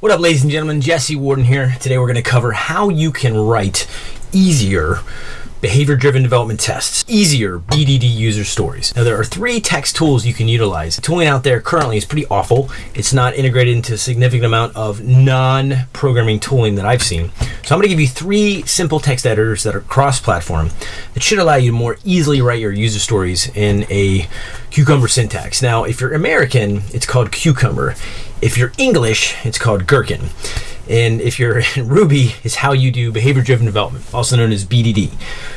What up, ladies and gentlemen? Jesse Warden here. Today we're going to cover how you can write easier behavior driven development tests, easier BDD user stories. Now, there are three text tools you can utilize. The tooling out there currently is pretty awful. It's not integrated into a significant amount of non programming tooling that I've seen. So, I'm to give you three simple text editors that are cross platform that should allow you to more easily write your user stories in a Cucumber syntax. Now, if you're American, it's called Cucumber. If you're English, it's called Gherkin. And if you're in Ruby, is how you do behavior driven development, also known as BDD.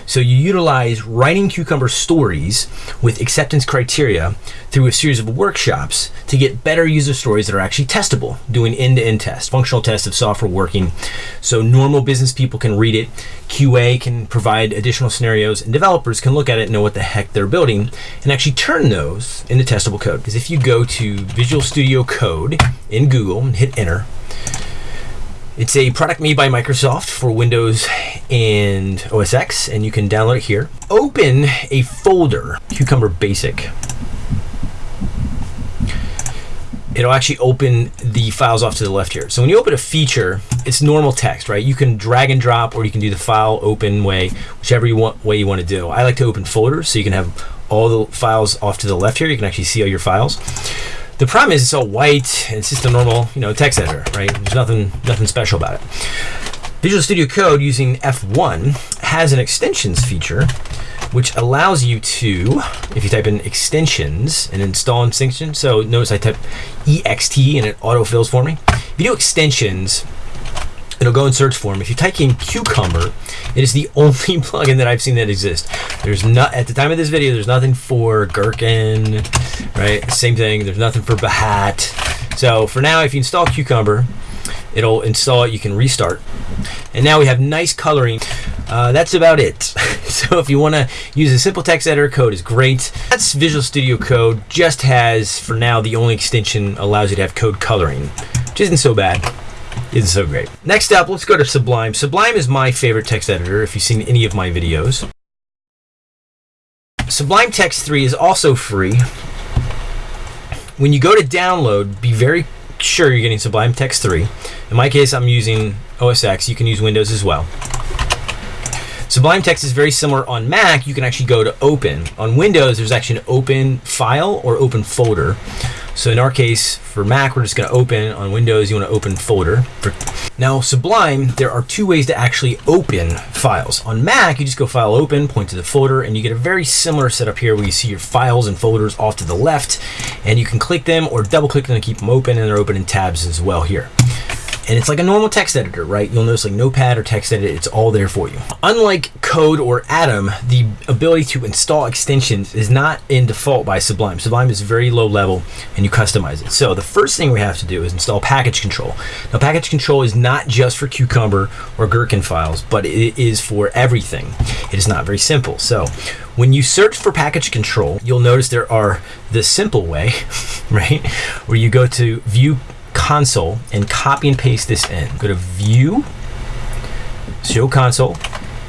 So you utilize writing Cucumber stories with acceptance criteria through a series of workshops to get better user stories that are actually testable, doing end to end tests, functional tests of software working. So normal business people can read it, QA can provide additional scenarios, and developers can look at it and know what the heck they're building and actually turn those into testable code. Because if you go to Visual Studio Code in Google and hit enter, it's a product made by Microsoft for Windows and OS X, and you can download it here. Open a folder, Cucumber Basic. It'll actually open the files off to the left here. So when you open a feature, it's normal text, right? You can drag and drop, or you can do the file open way, whichever you want, way you want to do. I like to open folders, so you can have all the files off to the left here. You can actually see all your files. The problem is it's all white and it's just a normal, you know, text editor, right? There's nothing nothing special about it. Visual Studio Code using F1 has an extensions feature which allows you to, if you type in extensions and install extensions, so notice I type EXT and it autofills for me. If you do extensions, it'll go and search for them. If you type in Cucumber, it is the only plugin that I've seen that exists. There's not at the time of this video. There's nothing for Gherkin, right? Same thing. There's nothing for Behat. So for now, if you install Cucumber, it'll install it. You can restart, and now we have nice coloring. Uh, that's about it. so if you want to use a simple text editor, code is great. That's Visual Studio Code. Just has for now the only extension allows you to have code coloring, which isn't so bad. It's so great. Next up, let's go to Sublime. Sublime is my favorite text editor if you've seen any of my videos. Sublime Text 3 is also free. When you go to download, be very sure you're getting Sublime Text 3. In my case, I'm using OS X. You can use Windows as well. Sublime Text is very similar on Mac. You can actually go to open. On Windows, there's actually an open file or open folder. So in our case, for Mac, we're just going to open. On Windows, you want to open folder. Now, Sublime, there are two ways to actually open files. On Mac, you just go File Open, point to the folder, and you get a very similar setup here where you see your files and folders off to the left, and you can click them or double click them to keep them open, and they're open in tabs as well here and it's like a normal text editor, right? You'll notice like Notepad or text edit, it's all there for you. Unlike Code or Atom, the ability to install extensions is not in default by Sublime. Sublime is very low level and you customize it. So the first thing we have to do is install package control. Now package control is not just for Cucumber or Gherkin files, but it is for everything. It is not very simple. So when you search for package control, you'll notice there are the simple way, right? Where you go to view console and copy and paste this in. Go to view, show console,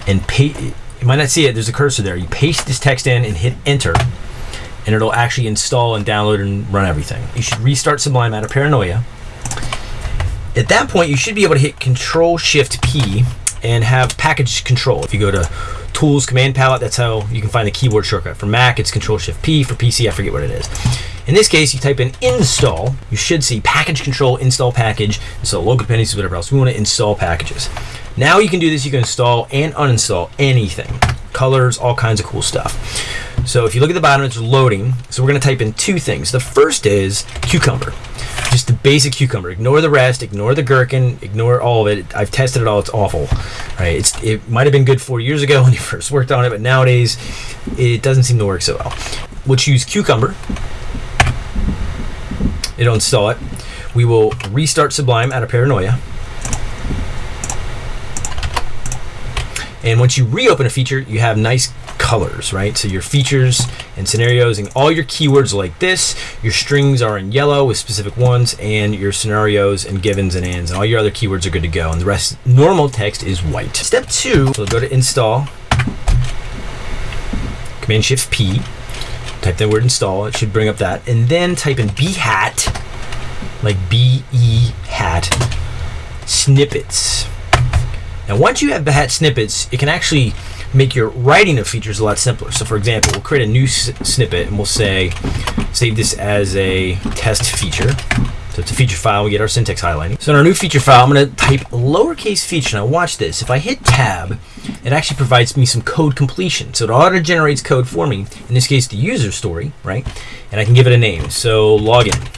and paste. You might not see it, there's a cursor there. You paste this text in and hit enter, and it'll actually install and download and run everything. You should restart Sublime out of paranoia. At that point, you should be able to hit Control Shift P and have package control. If you go to Tools, Command Palette, that's how you can find the keyboard shortcut. For Mac, it's Control Shift P. For PC, I forget what it is. In this case, you type in install, you should see package control, install package, so local dependencies, whatever else. We want to install packages. Now you can do this, you can install and uninstall anything. Colors, all kinds of cool stuff. So if you look at the bottom, it's loading. So we're going to type in two things. The first is cucumber, just the basic cucumber. Ignore the rest, ignore the gherkin, ignore all of it. I've tested it all. It's awful, right? It's it might have been good four years ago when you first worked on it, but nowadays it doesn't seem to work so well. We'll choose cucumber it'll install it. We will restart Sublime out of paranoia. And once you reopen a feature, you have nice colors, right? So your features and scenarios and all your keywords like this, your strings are in yellow with specific ones, and your scenarios and givens and ands, and all your other keywords are good to go. And the rest, normal text is white. Step two, so go to install, Command Shift P, type the word install, it should bring up that, and then type in Behat, like B E hat, snippets. Now, once you have Behat snippets, it can actually make your writing of features a lot simpler. So, for example, we'll create a new snippet and we'll say, save this as a test feature. So it's a feature file. We get our syntax highlighting. So in our new feature file, I'm going to type lowercase feature. Now watch this. If I hit tab, it actually provides me some code completion. So it auto generates code for me. In this case, the user story, right? And I can give it a name. So login.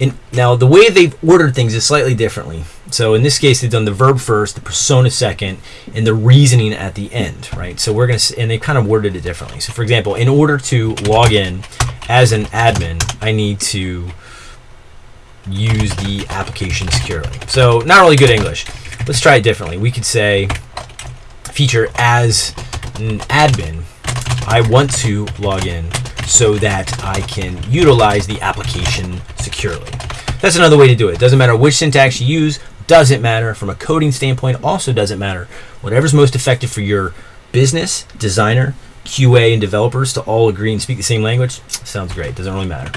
And now the way they've ordered things is slightly differently. So in this case, they've done the verb first, the persona second, and the reasoning at the end, right? So we're gonna, and they've kind of worded it differently. So for example, in order to log in as an admin, I need to use the application securely. So not really good English. Let's try it differently. We could say feature as an admin, I want to log in so that I can utilize the application securely. That's another way to do it. Doesn't matter which syntax you use, doesn't matter from a coding standpoint, also doesn't matter. Whatever's most effective for your business, designer, QA, and developers to all agree and speak the same language, sounds great. Doesn't really matter.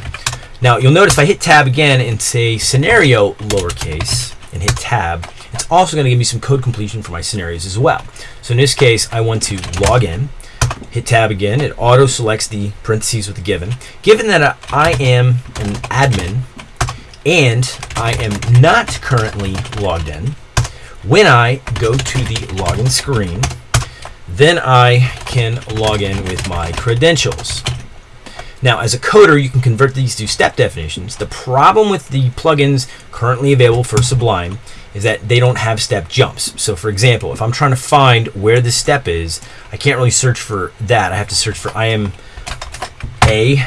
Now you'll notice if I hit tab again and say scenario lowercase and hit tab, it's also going to give me some code completion for my scenarios as well. So in this case, I want to log in hit tab again, it auto selects the parentheses with the given. Given that I am an admin and I am not currently logged in, when I go to the login screen, then I can log in with my credentials. Now, as a coder, you can convert these to step definitions. The problem with the plugins currently available for Sublime is that they don't have step jumps. So for example, if I'm trying to find where the step is, I can't really search for that. I have to search for I am A.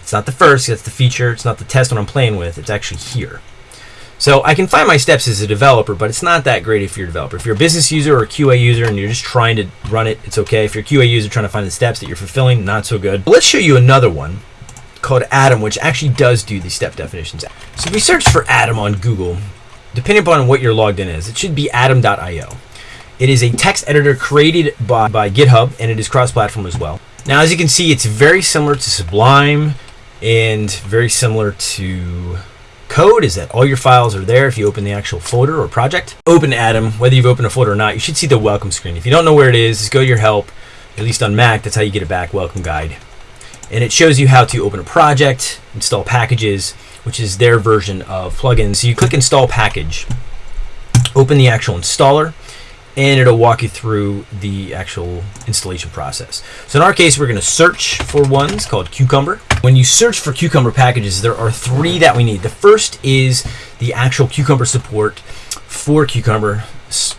It's not the first, that's the feature. It's not the test one I'm playing with. It's actually here. So I can find my steps as a developer, but it's not that great if you're a developer. If you're a business user or a QA user and you're just trying to run it, it's okay. If you're a QA user trying to find the steps that you're fulfilling, not so good. But let's show you another one called Atom, which actually does do these step definitions. So if we search for Atom on Google, depending upon what you're logged in as, it should be atom.io. It is a text editor created by, by GitHub and it is cross-platform as well. Now, as you can see, it's very similar to Sublime and very similar to code is that all your files are there if you open the actual folder or project. Open Atom, whether you've opened a folder or not, you should see the welcome screen. If you don't know where it is, just go to your help, at least on Mac, that's how you get it back, welcome guide. And it shows you how to open a project, install packages, which is their version of plugins. So you click install package, open the actual installer, and it'll walk you through the actual installation process. So in our case, we're going to search for ones called Cucumber. When you search for Cucumber packages, there are three that we need. The first is the actual Cucumber support for Cucumber.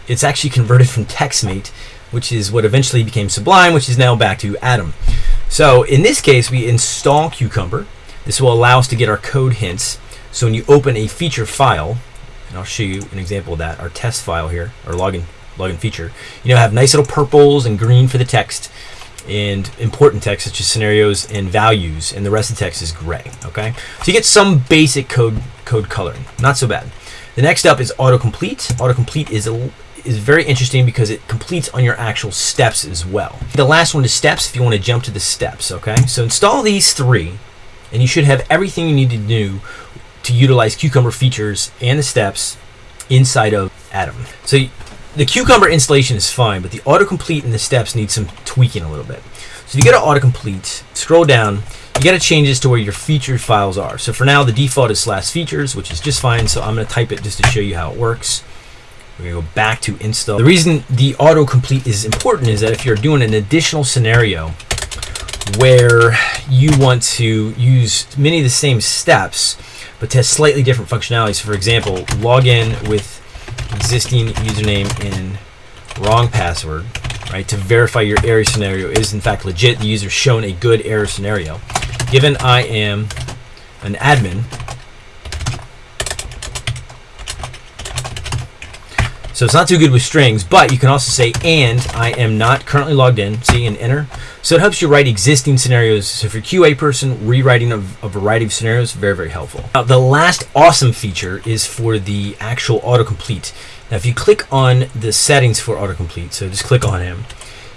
It's actually converted from TextMate, which is what eventually became Sublime, which is now back to Atom. So in this case, we install Cucumber. This will allow us to get our code hints. So when you open a feature file, and I'll show you an example of that, our test file here, our login login feature, you know, have nice little purples and green for the text and important text such as scenarios and values, and the rest of the text is gray. Okay, so you get some basic code code coloring, not so bad. The next up is autocomplete. Autocomplete is a is very interesting because it completes on your actual steps as well. The last one is steps if you want to jump to the steps, okay? So install these three and you should have everything you need to do to utilize Cucumber features and the steps inside of Atom. So the Cucumber installation is fine, but the autocomplete and the steps need some tweaking a little bit. So if you go to autocomplete, scroll down, you got to change this to where your featured files are. So for now, the default is slash features, which is just fine. So I'm going to type it just to show you how it works. We're going to go back to install. The reason the autocomplete is important is that if you're doing an additional scenario where you want to use many of the same steps, but test slightly different functionalities. So for example, log in with existing username and wrong password, right, to verify your error scenario is in fact legit. The user shown a good error scenario. Given I am an admin, So it's not too good with strings, but you can also say, and I am not currently logged in, see, and enter. So it helps you write existing scenarios. So if you're QA person, rewriting a, a variety of scenarios, very, very helpful. Now, the last awesome feature is for the actual autocomplete. Now, if you click on the settings for autocomplete, so just click on him,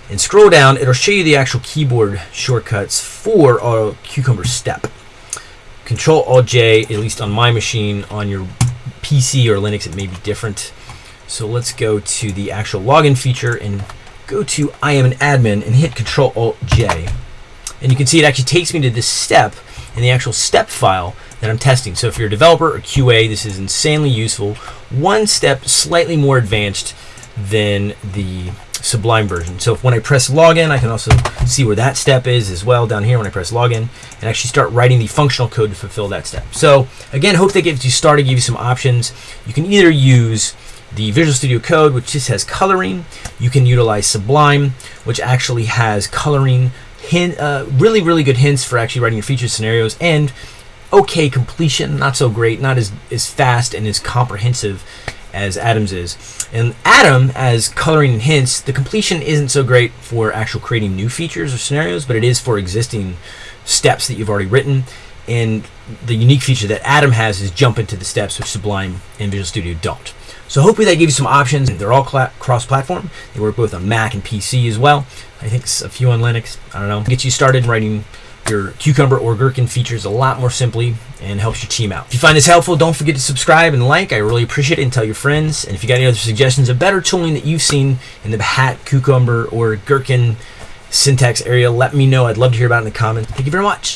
and scroll down, it'll show you the actual keyboard shortcuts for Auto Cucumber Step. Control Alt J, at least on my machine, on your PC or Linux, it may be different. So let's go to the actual login feature and go to I am an admin and hit Control Alt J. And you can see it actually takes me to this step in the actual step file that I'm testing. So if you're a developer or QA, this is insanely useful. One step slightly more advanced than the Sublime version. So when I press login, I can also see where that step is as well down here when I press login and actually start writing the functional code to fulfill that step. So again, hope that gives you started, give you some options. You can either use the Visual Studio Code, which just has coloring. You can utilize Sublime, which actually has coloring, hint, uh, really, really good hints for actually writing your feature scenarios, and okay completion, not so great, not as, as fast and as comprehensive as Atom's is. And Atom, as coloring and hints, the completion isn't so great for actual creating new features or scenarios, but it is for existing steps that you've already written. And the unique feature that Atom has is jump into the steps, which Sublime and Visual Studio don't. So hopefully that gave you some options. They're all cross-platform. They work both on Mac and PC as well. I think a few on Linux. I don't know. Get you started writing your Cucumber or Gherkin features a lot more simply and helps your team out. If you find this helpful, don't forget to subscribe and like. I really appreciate it and tell your friends. And if you got any other suggestions of better tooling that you've seen in Behat, Cucumber, or Gherkin syntax area, let me know. I'd love to hear about it in the comments. Thank you very much.